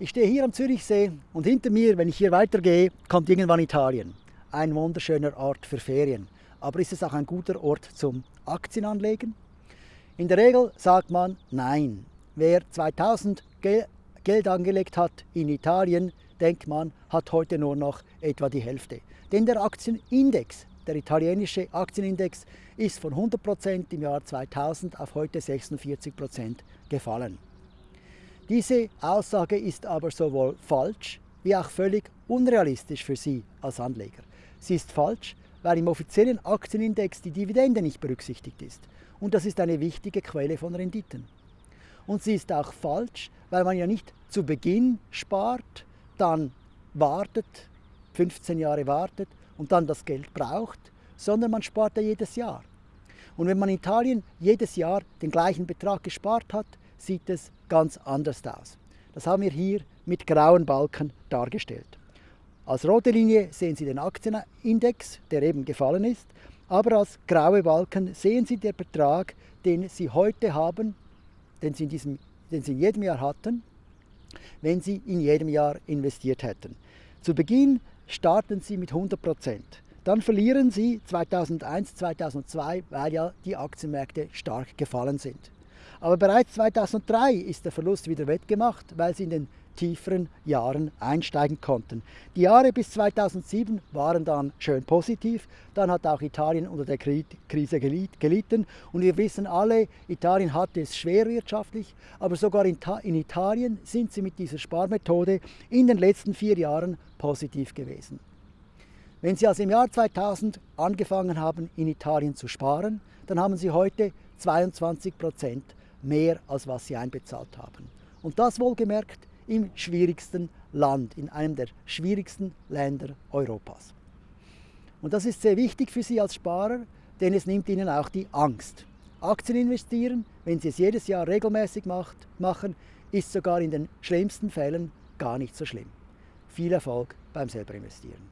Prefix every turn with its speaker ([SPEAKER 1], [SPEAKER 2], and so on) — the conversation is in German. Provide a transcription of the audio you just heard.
[SPEAKER 1] Ich stehe hier am Zürichsee und hinter mir, wenn ich hier weitergehe, kommt irgendwann Italien. Ein wunderschöner Ort für Ferien. Aber ist es auch ein guter Ort zum Aktienanlegen? In der Regel sagt man nein. Wer 2000 Geld angelegt hat in Italien, denkt man, hat heute nur noch etwa die Hälfte. Denn der Aktienindex, der italienische Aktienindex, ist von 100% im Jahr 2000 auf heute 46% gefallen. Diese Aussage ist aber sowohl falsch wie auch völlig unrealistisch für Sie als Anleger. Sie ist falsch, weil im offiziellen Aktienindex die Dividende nicht berücksichtigt ist. Und das ist eine wichtige Quelle von Renditen. Und sie ist auch falsch, weil man ja nicht zu Beginn spart, dann wartet, 15 Jahre wartet und dann das Geld braucht, sondern man spart ja jedes Jahr. Und wenn man in Italien jedes Jahr den gleichen Betrag gespart hat, sieht es ganz anders aus. Das haben wir hier mit grauen Balken dargestellt. Als rote Linie sehen Sie den Aktienindex, der eben gefallen ist, aber als graue Balken sehen Sie den Betrag, den Sie heute haben, den Sie in, diesem, den Sie in jedem Jahr hatten, wenn Sie in jedem Jahr investiert hätten. Zu Beginn starten Sie mit 100 Prozent. Dann verlieren Sie 2001, 2002, weil ja die Aktienmärkte stark gefallen sind. Aber bereits 2003 ist der Verlust wieder wettgemacht, weil sie in den tieferen Jahren einsteigen konnten. Die Jahre bis 2007 waren dann schön positiv. Dann hat auch Italien unter der Krise gelitten. Und wir wissen alle, Italien hatte es schwer wirtschaftlich, aber sogar in, Italien sind sie mit dieser Sparmethode in den letzten vier Jahren positiv gewesen. Wenn Sie also im Jahr 2000 angefangen haben, in Italien zu sparen, dann haben Sie heute 22 Prozent mehr, als was sie einbezahlt haben. Und das wohlgemerkt im schwierigsten Land, in einem der schwierigsten Länder Europas. Und das ist sehr wichtig für Sie als Sparer, denn es nimmt Ihnen auch die Angst. Aktien investieren, wenn Sie es jedes Jahr regelmäßig macht, machen, ist sogar in den schlimmsten Fällen gar nicht so schlimm. Viel Erfolg beim selber investieren.